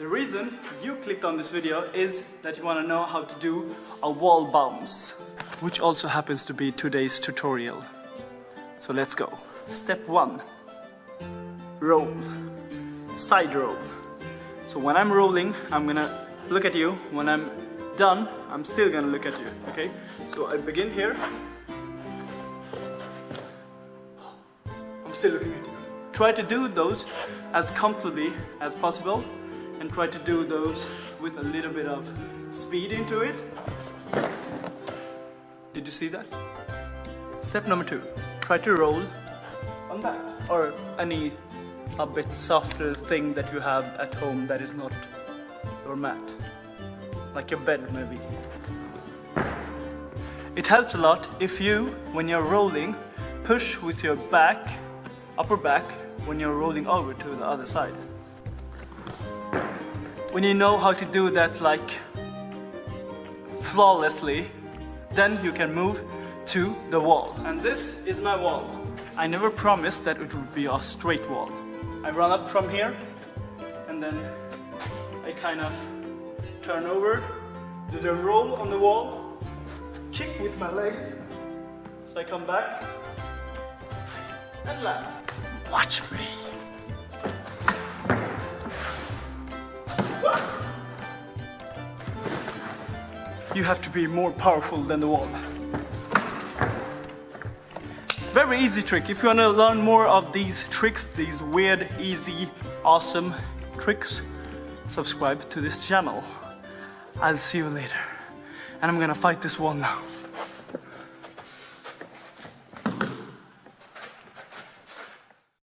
The reason you clicked on this video is that you want to know how to do a wall bounce, which also happens to be today's tutorial. So let's go. Step one, roll, side roll. So when I'm rolling, I'm gonna look at you. When I'm done, I'm still gonna look at you, okay? So I begin here. I'm still looking at you. Try to do those as comfortably as possible and try to do those with a little bit of speed into it. Did you see that? Step number two, try to roll on that or any a bit softer thing that you have at home that is not your mat. Like your bed maybe. It helps a lot if you, when you're rolling, push with your back, upper back, when you're rolling over to the other side. When you know how to do that like flawlessly, then you can move to the wall. And this is my wall. I never promised that it would be a straight wall. I run up from here and then I kind of turn over, do the roll on the wall, kick with my legs, so I come back and land. Watch me. You have to be more powerful than the wall. Very easy trick. If you want to learn more of these tricks, these weird, easy, awesome tricks, subscribe to this channel. I'll see you later. And I'm gonna fight this wall now.